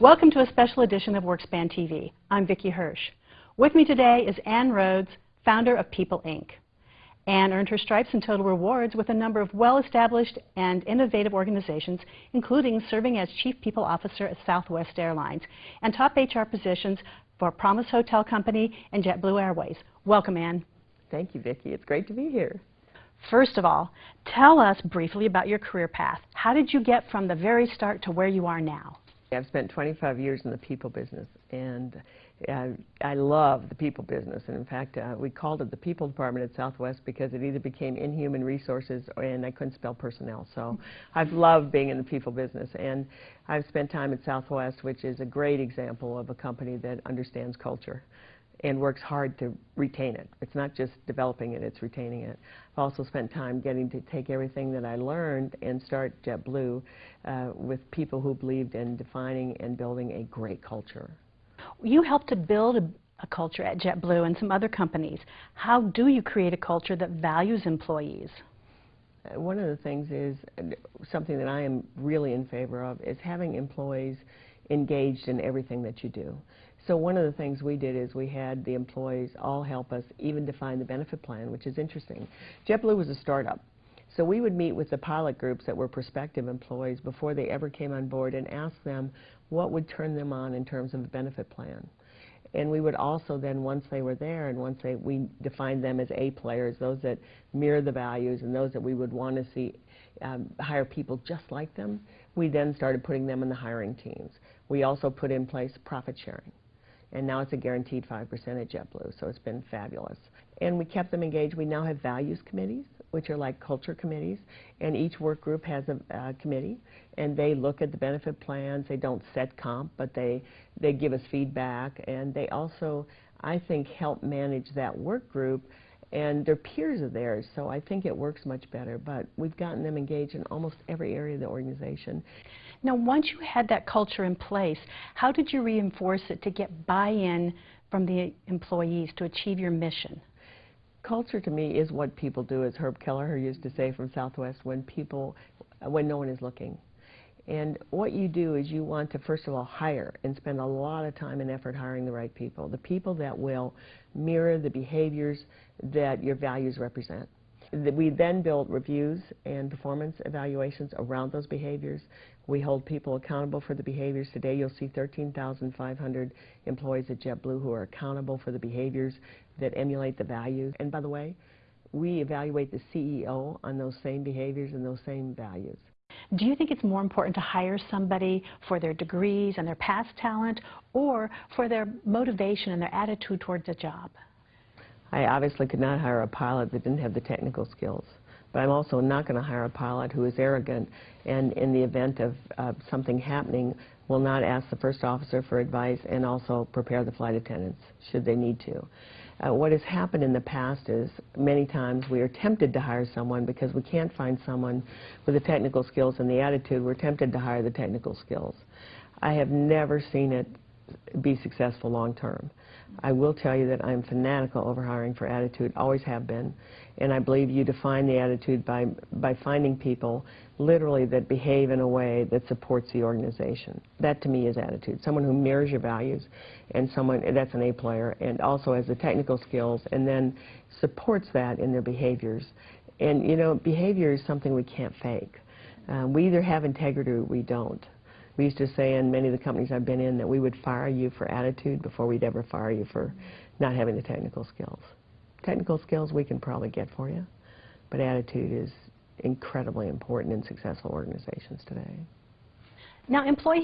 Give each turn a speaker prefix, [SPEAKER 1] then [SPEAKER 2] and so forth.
[SPEAKER 1] Welcome to a special edition of WorkSpan TV. I'm Vicki Hirsch. With me today is Ann Rhodes, founder of People Ink. Ann earned her stripes and total rewards with a number of well-established and innovative organizations, including serving as Chief People Officer at Southwest Airlines and top HR positions for Promus Hotel Company and JetBlue Airways. Welcome, Ann.
[SPEAKER 2] Thank you, Vicki. It's great to be here.
[SPEAKER 1] First of all, tell us briefly about your career path. How did you get from the very start to where you are now?
[SPEAKER 2] I've spent 25 years in the people business, and I, I love the people business. And in fact, uh, we called it the people department at Southwest because it either became in human resources and I couldn't spell personnel. So I've loved being in the people business. And I've spent time at Southwest, which is a great example of a company that understands culture and works hard to retain it. It's not just developing it, it's retaining it. I've also spent time getting to take everything that I learned and start JetBlue uh, with people who believed in defining and building a great culture.
[SPEAKER 1] You helped to build a, a culture at JetBlue and some other companies. How do you create a culture that values employees?
[SPEAKER 2] Uh, one of the things is uh, something that I am really in favor of is having employees engaged in everything that you do. So one of the things we did is we had the employees all help us even define the benefit plan, which is interesting. JetBlue was a startup. So we would meet with the pilot groups that were prospective employees before they ever came on board and ask them what would turn them on in terms of a benefit plan. And we would also then, once they were there and once they, we defined them as A players, those that mirror the values and those that we would want to see um, hire people just like them, we then started putting them in the hiring teams. We also put in place profit sharing and now it's a guaranteed 5% at JetBlue, so it's been fabulous. And we kept them engaged. We now have values committees, which are like culture committees, and each work group has a uh, committee, and they look at the benefit plans. They don't set comp, but they, they give us feedback, and they also, I think, help manage that work group and their peers are there, so I think it works much better. But we've gotten them engaged in almost every area of the organization.
[SPEAKER 1] Now, once you had that culture in place, how did you reinforce it to get buy-in from the employees to achieve your mission?
[SPEAKER 2] Culture to me is what people do, as Herb Kelleher used to say from Southwest, when people, when no one is looking. And what you do is you want to, first of all, hire and spend a lot of time and effort hiring the right people, the people that will mirror the behaviors that your values represent. We then build reviews and performance evaluations around those behaviors. We hold people accountable for the behaviors. Today you'll see 13,500 employees at JetBlue who are accountable for the behaviors that emulate the values. And by the way, we evaluate the CEO on those same behaviors and those same values.
[SPEAKER 1] Do you think it's more important to hire somebody for their degrees and their past talent or for their motivation and their attitude towards the job?
[SPEAKER 2] I obviously could not hire a pilot that didn't have the technical skills. But I'm also not going to hire a pilot who is arrogant and in the event of uh, something happening will not ask the first officer for advice and also prepare the flight attendants should they need to. Uh, what has happened in the past is many times we are tempted to hire someone because we can't find someone with the technical skills and the attitude. We're tempted to hire the technical skills. I have never seen it be successful long term. I will tell you that I'm fanatical over hiring for attitude, always have been, and I believe you define the attitude by, by finding people literally that behave in a way that supports the organization. That to me is attitude. Someone who mirrors your values and someone that's an A player and also has the technical skills and then supports that in their behaviors. And you know, behavior is something we can't fake. Um, we either have integrity or we don't. We used to say in many of the companies I've been in that we would fire you for attitude before we'd ever fire you for not having the technical skills. Technical skills we can probably get for you, but attitude is incredibly important in successful organizations today.
[SPEAKER 1] Now, employees